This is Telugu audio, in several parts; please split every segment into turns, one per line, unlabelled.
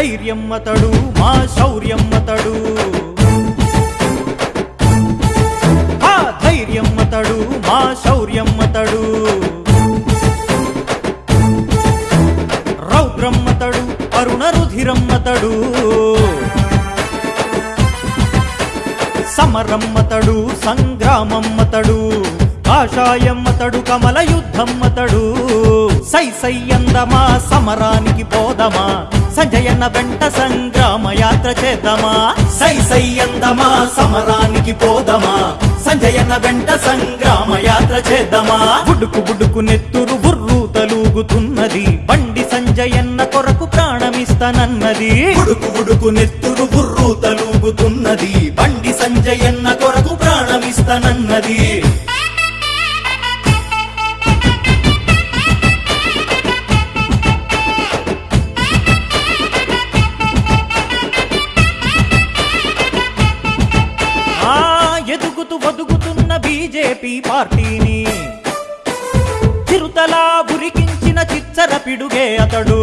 ధైర్యం అతడు మా శౌర్యం అతడు. ఆ ధైర్యం అతడు మా శౌర్యం అతడు. రౌద్రమ్మతడు అరుణ రుధిరమ్మతడు సమరమ్మతడు సంగ్రామమ్మతడు కాషాయమ్మతడు కమల యుద్ధమ్మతడు సై సై అందమా సమరానికి పోదమా సంజయన్న వెంట సంగ్రామ యాత్ర చేద్దామా? సై సై అందమా సమరానికి పోదమా సంజయన్న వెంట సంగ్రామ యాత్ర చేద్దామా? బుడుకు బుడుకు నెత్తురు బుర్రు తలుగుతున్నది బండి సంజయన్న కొరకు ప్రాణమిస్తానన్నది.
ఉడుకు బుడుకు నెత్తురు బుర్రు తలుగుతున్నది బండి సంజయన్న కొరకు ప్రాణమిస్తానన్నది.
బీజేపీ పార్టీని. చిరుతలా ఉరికించిన చిచ్చర పిడుగే అతడు.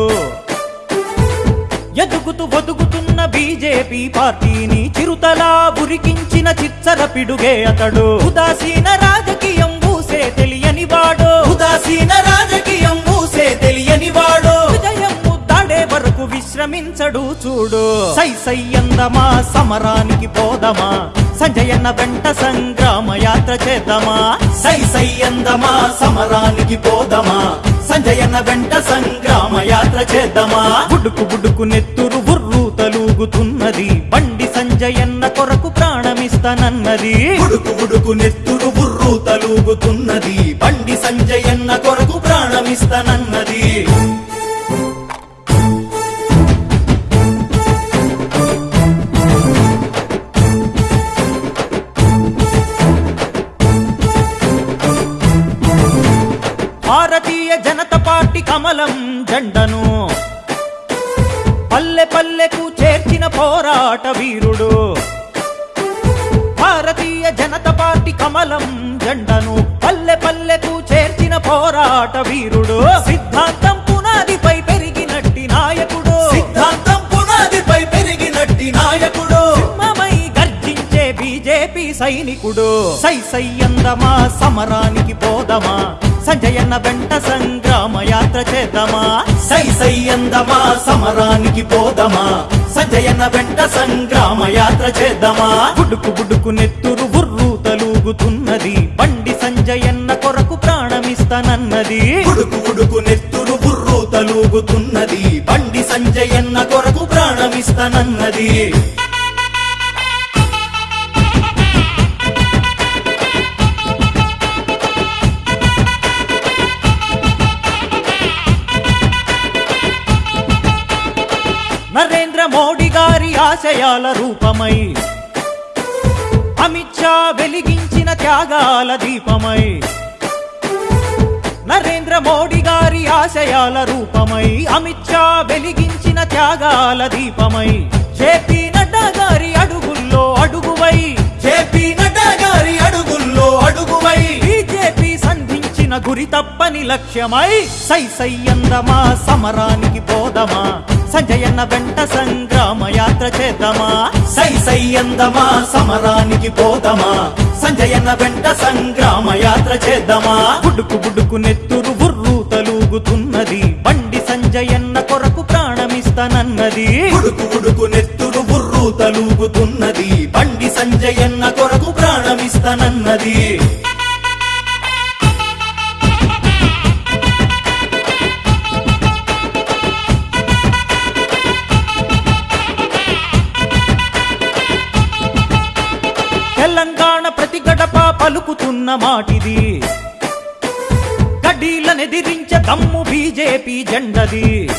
ఎదుగుతూ ఒదుగుతున్న బీజేపీ పార్టీని చిరుతలా ఉరికించిన చిచ్చర పిడుగే అతడు. ఉదాసీన రాజకీయం ఊసే తెలియని వాడు.
ఉదాసీన రాజకీయం ఊసే తెలియని వాడు.
విజయం ముద్దాడే వరకు విశ్రమించడు చూడు. సై సై అందమా సమరానికి పోదమా సంజయన్న వెంట సంగ్రామ యాత్ర చేద్దామా?
సై సై అందమా సమరానికి పోదమా? సంజయన్న వెంట సంగ్రామ యాత్ర చేద్దామా?
బుడుకు బుడుకు నెత్తురు బుర్రు తలుగుతున్నది. బండి సంజయన్న కొరకు ప్రాణమిస్తానన్నది.
ఉడుకు బుడుకు నెత్తురు బుర్రు తలుగుతున్నది. బండి సంజయన్న కొరకు ప్రాణమిస్తానన్నది.
భారతీయ జనతా పార్టీ కమలం జెండను. పల్లె పల్లెకు చేర్చిన పోరాట వీరుడు. భారతీయ జనతా పార్టీ కమలం జెండను. పల్లె పల్లెకు చేర్చిన పోరాట వీరుడు. సిద్ధాంతం పునాదిపై పెరిగినట్టి నాయకుడు.
సిద్ధాంతం పునాదిపై పెరిగినట్టి నాయకుడు.
సింహమై గర్జించే బీజేపీ సైనికుడు. సై సై అందమా సమరానికి పోదమా సంజయన్న వెంట సంగ్రామ యాత్ర చేద్దామా?
సై సై అందమా సమరానికి పోదమా? సంజయన్న వెంట సంగ్రామ యాత్ర చేద్దామా?
బుడుకు బుడుకు నెత్తురు బుర్రు తలుగుతున్నది. బండి సంజయన్న కొరకు ప్రాణమిస్తానన్నది.
ఉడుకు బుడుకు నెత్తురు బుర్రు తలుగుతున్నది. బండి సంజయన్న కొరకు ప్రాణమిస్తానన్నది.
నరేంద్ర మోడీ గారి ఆశయాల రూపమై అమిత్ షా వెలిగించిన త్యాగాల దీపమై నరేంద్ర మోడీ గారి ఆశయాల రూపమై అమిత్ షా వెలిగించిన త్యాగాల దీపమై జేపీ నడ్డా గారి అడుగుల్లో అడుగువై
జేపీ నడ్డా గారి అడుగుల్లో అడుగువై
బీజేపీ సంధించిన గురి తప్పని లక్ష్యమై సై సై అందమా సమరానికి పోదమా సంజయన్న వెంట సంగ్రామ యాత్ర చేద్దామా?
సై సై అందమా సమరానికి పోదమా? సంజయన వెంట సంగ్రామ యాత్ర చేద్దామా?
బుడుకు బుడుకు నెత్తురు బుర్రు తలుగుతున్నది. బండి సంజయన్న కొరకు ప్రాణమిస్తానన్నది.
ఉడుకు బుడుకు నెత్తురు బుర్రు తలుగుతున్నది. బండి సంజయన్న కొరకు ప్రాణమిస్తానన్నది.
పలుకుతున్న మాటిది. గడ్డీలనెదిరించే దమ్ము బీజేపీ జెండది.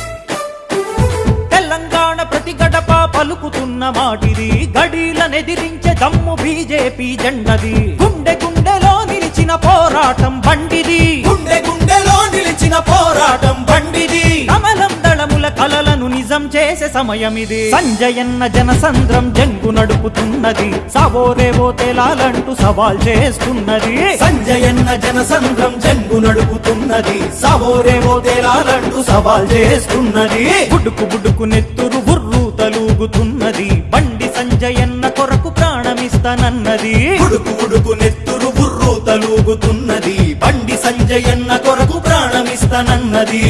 తెలంగాణ ప్రతి గడప పలుకుతున్న మాటిది. గడీలనెదిరించే దమ్ము బీజేపీ జెండది. గుండె గుండెలో నిలిచిన పోరాటం బండిది.
గుండె గుండెలో నిలిచిన పోరాటం
నిజం చేసే సమయమిది. సంజయన్న జనసంద్రం జంగు నడుపుతున్నది. సవోరేవో తేలాలంటూ సవాల్ చేస్తున్నది.
సంజయన్న జనసంద్రం జంగు నడుపుతున్నది. సవోరేవో తేలాలంటూ సవాల్ చేస్తున్నది.
బుడుకు బుడుకు నెత్తురు బుర్రు సంజయన్న కొరకు ప్రాణమిస్తానన్నది.
ఉడుకు ఉడుకు నెత్తురు బుర్రు తలూగుతున్నది. బండి సంజయన్న కొరకు ప్రాణమిస్తానన్నది.